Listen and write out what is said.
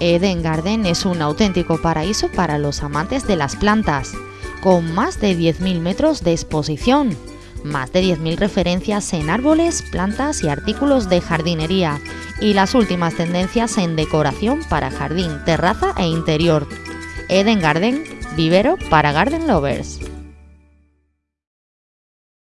Eden Garden es un auténtico paraíso para los amantes de las plantas, con más de 10.000 metros de exposición, más de 10.000 referencias en árboles, plantas y artículos de jardinería, y las últimas tendencias en decoración para jardín, terraza e interior. Eden Garden, vivero para garden lovers.